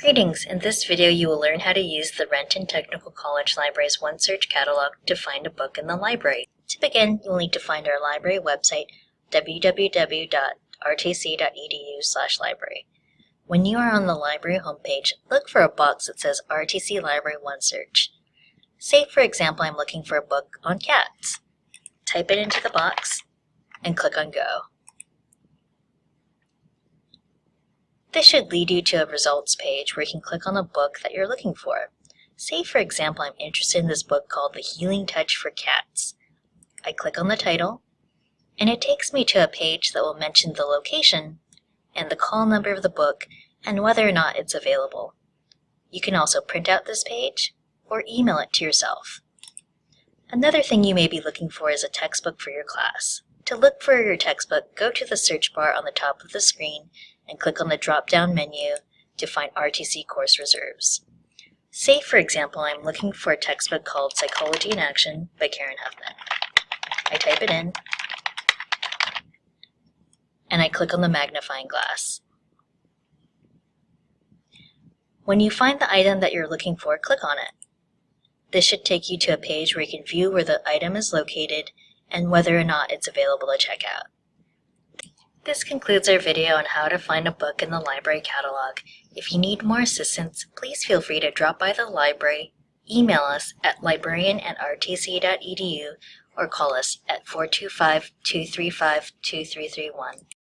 Greetings! In this video you will learn how to use the Renton Technical College Library's OneSearch catalog to find a book in the library. To begin, you'll need to find our library website www.rtc.edu library. When you are on the library homepage, look for a box that says RTC Library OneSearch. Say for example I'm looking for a book on cats. Type it into the box and click on Go. This should lead you to a results page where you can click on the book that you're looking for. Say for example I'm interested in this book called The Healing Touch for Cats. I click on the title and it takes me to a page that will mention the location and the call number of the book and whether or not it's available. You can also print out this page or email it to yourself. Another thing you may be looking for is a textbook for your class. To look for your textbook, go to the search bar on the top of the screen and click on the drop-down menu to find RTC course reserves. Say, for example, I'm looking for a textbook called Psychology in Action by Karen Huffman. I type it in, and I click on the magnifying glass. When you find the item that you're looking for, click on it. This should take you to a page where you can view where the item is located and whether or not it's available to check out. This concludes our video on how to find a book in the library catalog. If you need more assistance, please feel free to drop by the library, email us at librarian at rtc.edu, or call us at 425-235-2331.